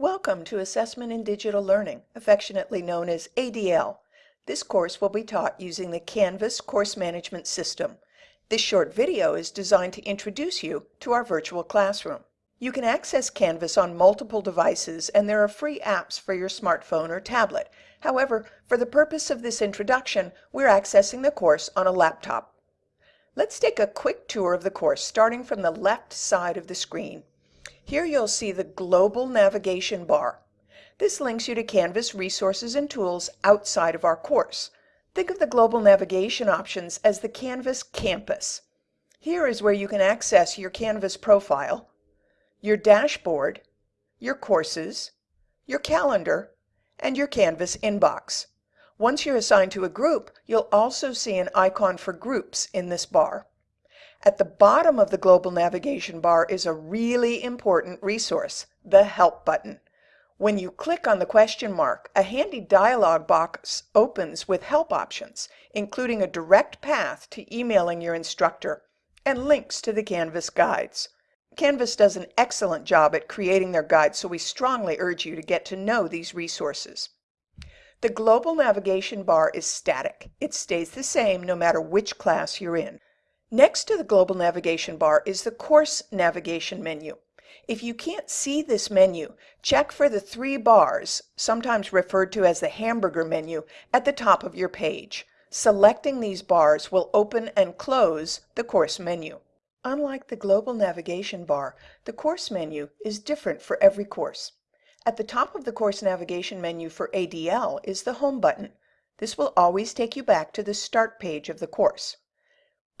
Welcome to Assessment in Digital Learning, affectionately known as ADL. This course will be taught using the Canvas course management system. This short video is designed to introduce you to our virtual classroom. You can access Canvas on multiple devices and there are free apps for your smartphone or tablet. However, for the purpose of this introduction, we're accessing the course on a laptop. Let's take a quick tour of the course starting from the left side of the screen. Here you'll see the Global Navigation bar. This links you to Canvas resources and tools outside of our course. Think of the Global Navigation options as the Canvas campus. Here is where you can access your Canvas profile, your dashboard, your courses, your calendar, and your Canvas inbox. Once you're assigned to a group, you'll also see an icon for groups in this bar. At the bottom of the global navigation bar is a really important resource, the Help button. When you click on the question mark, a handy dialog box opens with help options, including a direct path to emailing your instructor and links to the Canvas guides. Canvas does an excellent job at creating their guides, so we strongly urge you to get to know these resources. The global navigation bar is static. It stays the same no matter which class you're in. Next to the global navigation bar is the course navigation menu. If you can't see this menu, check for the three bars, sometimes referred to as the hamburger menu, at the top of your page. Selecting these bars will open and close the course menu. Unlike the global navigation bar, the course menu is different for every course. At the top of the course navigation menu for ADL is the Home button. This will always take you back to the start page of the course.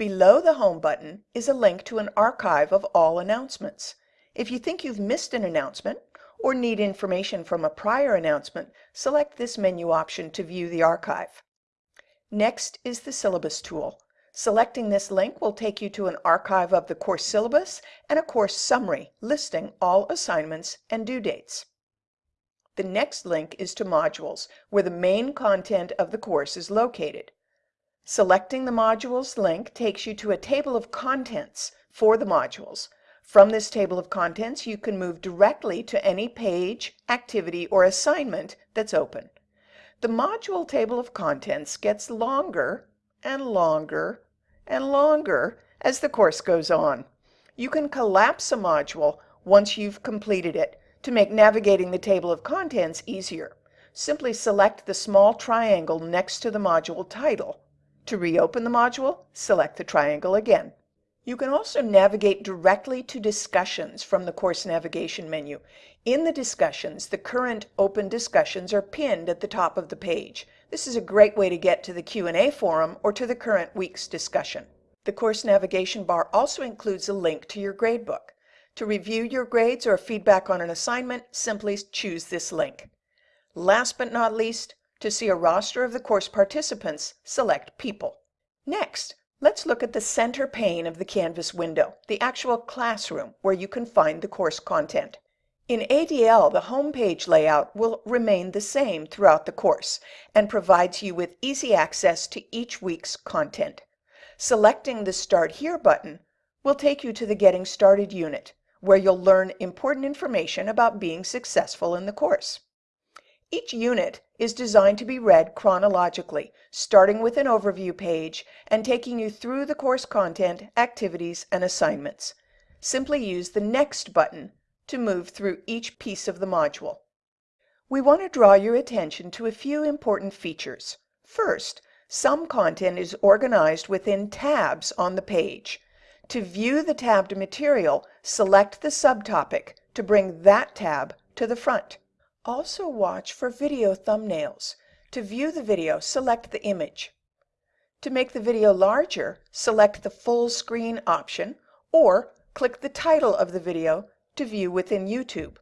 Below the Home button is a link to an archive of all announcements. If you think you've missed an announcement or need information from a prior announcement, select this menu option to view the archive. Next is the Syllabus tool. Selecting this link will take you to an archive of the course syllabus and a course summary listing all assignments and due dates. The next link is to Modules, where the main content of the course is located. Selecting the Modules link takes you to a table of contents for the modules. From this table of contents, you can move directly to any page, activity, or assignment that's open. The module table of contents gets longer and longer and longer as the course goes on. You can collapse a module once you've completed it to make navigating the table of contents easier. Simply select the small triangle next to the module title. To reopen the module, select the triangle again. You can also navigate directly to discussions from the course navigation menu. In the discussions, the current open discussions are pinned at the top of the page. This is a great way to get to the Q&A forum or to the current week's discussion. The course navigation bar also includes a link to your gradebook. To review your grades or feedback on an assignment, simply choose this link. Last but not least, to see a roster of the course participants, select People. Next, let's look at the center pane of the Canvas window, the actual classroom where you can find the course content. In ADL, the home page layout will remain the same throughout the course and provides you with easy access to each week's content. Selecting the Start Here button will take you to the Getting Started unit, where you'll learn important information about being successful in the course. Each unit is designed to be read chronologically, starting with an overview page and taking you through the course content, activities, and assignments. Simply use the Next button to move through each piece of the module. We want to draw your attention to a few important features. First, some content is organized within tabs on the page. To view the tabbed material, select the subtopic to bring that tab to the front. Also watch for video thumbnails. To view the video, select the image. To make the video larger, select the full screen option or click the title of the video to view within YouTube.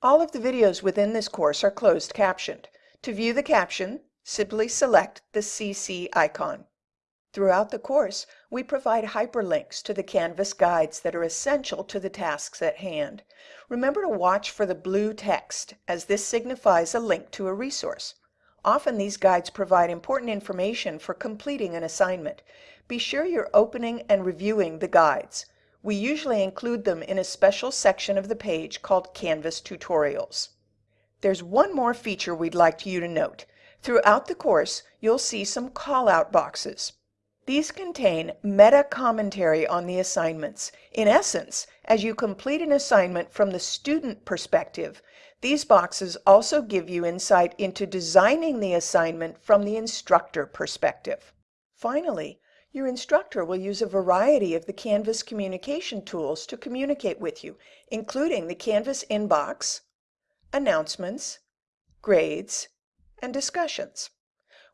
All of the videos within this course are closed captioned. To view the caption, simply select the CC icon. Throughout the course, we provide hyperlinks to the Canvas guides that are essential to the tasks at hand. Remember to watch for the blue text, as this signifies a link to a resource. Often these guides provide important information for completing an assignment. Be sure you're opening and reviewing the guides. We usually include them in a special section of the page called Canvas Tutorials. There's one more feature we'd like you to note. Throughout the course, you'll see some call-out boxes. These contain meta-commentary on the assignments. In essence, as you complete an assignment from the student perspective, these boxes also give you insight into designing the assignment from the instructor perspective. Finally, your instructor will use a variety of the Canvas communication tools to communicate with you, including the Canvas inbox, announcements, grades, and discussions.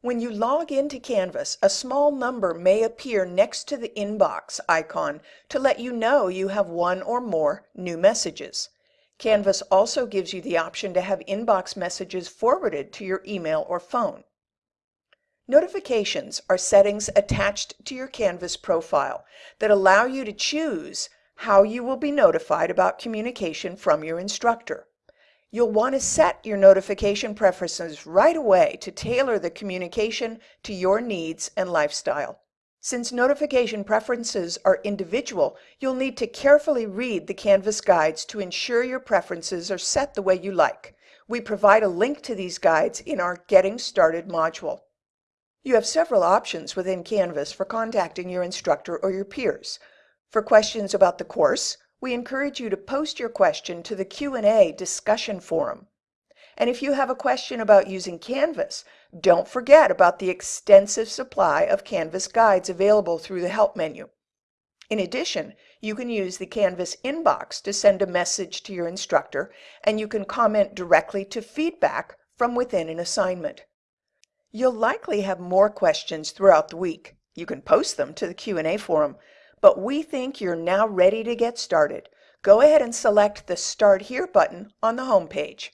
When you log into Canvas, a small number may appear next to the inbox icon to let you know you have one or more new messages. Canvas also gives you the option to have inbox messages forwarded to your email or phone. Notifications are settings attached to your Canvas profile that allow you to choose how you will be notified about communication from your instructor. You'll want to set your notification preferences right away to tailor the communication to your needs and lifestyle. Since notification preferences are individual, you'll need to carefully read the Canvas guides to ensure your preferences are set the way you like. We provide a link to these guides in our Getting Started module. You have several options within Canvas for contacting your instructor or your peers. For questions about the course, we encourage you to post your question to the Q&A discussion forum. And if you have a question about using Canvas, don't forget about the extensive supply of Canvas guides available through the Help menu. In addition, you can use the Canvas inbox to send a message to your instructor, and you can comment directly to feedback from within an assignment. You'll likely have more questions throughout the week. You can post them to the Q&A forum, but we think you're now ready to get started. Go ahead and select the Start Here button on the home page.